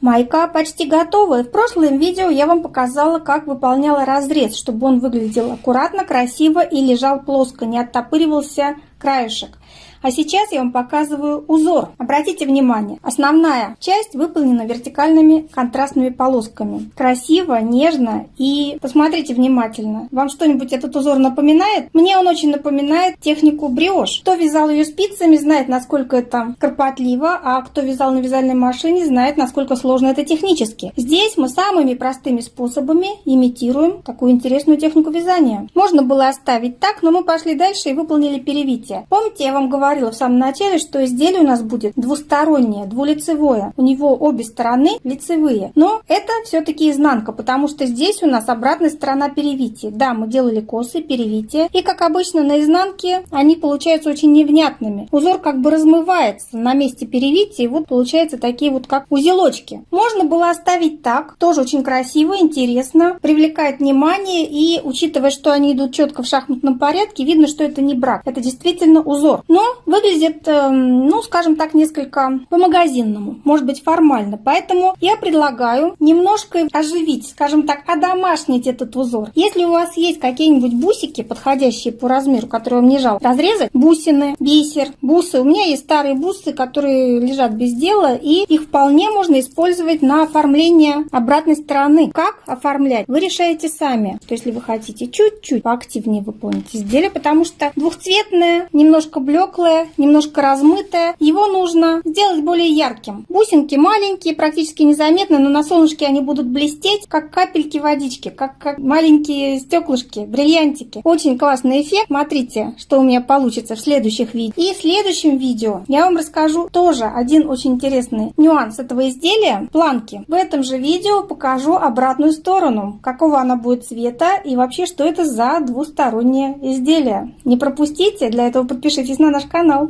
Майка почти готова. В прошлом видео я вам показала, как выполняла разрез, чтобы он выглядел аккуратно, красиво и лежал плоско, не оттопыривался краешек. А сейчас я вам показываю узор. Обратите внимание, основная часть выполнена вертикальными контрастными полосками. Красиво, нежно и посмотрите внимательно. Вам что-нибудь этот узор напоминает? Мне он очень напоминает технику бриош. Кто вязал ее спицами, знает, насколько это кропотливо, а кто вязал на вязальной машине, знает, насколько сложно это технически. Здесь мы самыми простыми способами имитируем такую интересную технику вязания. Можно было оставить так, но мы пошли дальше и выполнили перевитие. Помните, я вам говорила, в самом начале, что изделие у нас будет двустороннее, двулицевое. У него обе стороны лицевые. Но это все-таки изнанка, потому что здесь у нас обратная сторона перевития. Да, мы делали косы, перевития. И как обычно на изнанке они получаются очень невнятными. Узор как бы размывается на месте перевития. И вот получается такие вот как узелочки. Можно было оставить так. Тоже очень красиво, интересно. Привлекает внимание. И учитывая, что они идут четко в шахматном порядке, видно, что это не брак. Это действительно узор. Но выглядит, эм, ну, скажем так, несколько по-магазинному, может быть, формально. Поэтому я предлагаю немножко оживить, скажем так, одомашнить этот узор. Если у вас есть какие-нибудь бусики, подходящие по размеру, которые вам не жалко, разрезать бусины, бисер, бусы. У меня есть старые бусы, которые лежат без дела, и их вполне можно использовать на оформление обратной стороны. Как оформлять? Вы решаете сами. То есть, если вы хотите чуть-чуть поактивнее выполнить изделие, потому что двухцветное, немножко блеклое, немножко размытое. Его нужно сделать более ярким. Бусинки маленькие, практически незаметны, но на солнышке они будут блестеть, как капельки водички, как, как маленькие стеклышки, бриллиантики. Очень классный эффект. Смотрите, что у меня получится в следующих видео. И в следующем видео я вам расскажу тоже один очень интересный нюанс этого изделия – планки. В этом же видео покажу обратную сторону, какого она будет цвета и вообще, что это за двустороннее изделие. Не пропустите, для этого подпишитесь на наш канал.